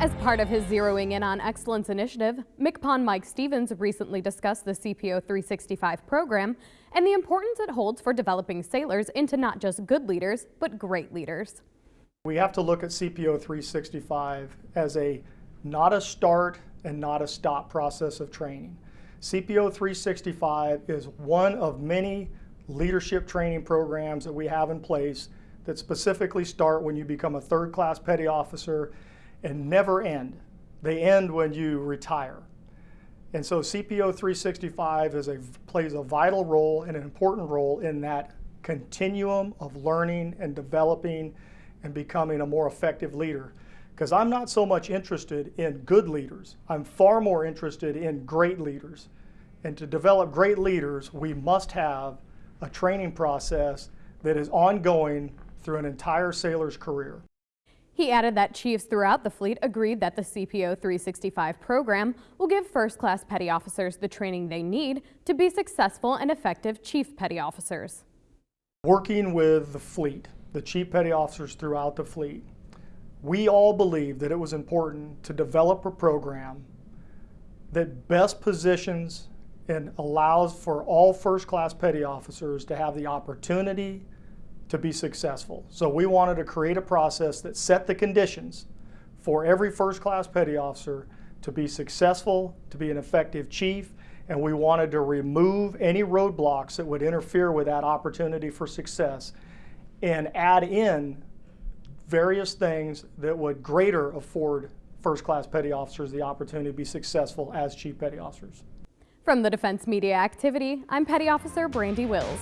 As part of his Zeroing In on Excellence initiative, MCPON Mike Stevens recently discussed the CPO 365 program and the importance it holds for developing sailors into not just good leaders, but great leaders. We have to look at CPO 365 as a not a start and not a stop process of training. CPO 365 is one of many leadership training programs that we have in place that specifically start when you become a third class petty officer and never end. They end when you retire. And so CPO 365 is a, plays a vital role and an important role in that continuum of learning and developing and becoming a more effective leader. Because I'm not so much interested in good leaders. I'm far more interested in great leaders. And to develop great leaders, we must have a training process that is ongoing through an entire sailor's career. He added that chiefs throughout the fleet agreed that the CPO 365 program will give first-class petty officers the training they need to be successful and effective chief petty officers. Working with the fleet, the chief petty officers throughout the fleet, we all believe that it was important to develop a program that best positions and allows for all first-class petty officers to have the opportunity to be successful. So we wanted to create a process that set the conditions for every first-class petty officer to be successful, to be an effective chief, and we wanted to remove any roadblocks that would interfere with that opportunity for success and add in various things that would greater afford first-class petty officers the opportunity to be successful as chief petty officers. From the Defense Media Activity, I'm Petty Officer Brandy Wills.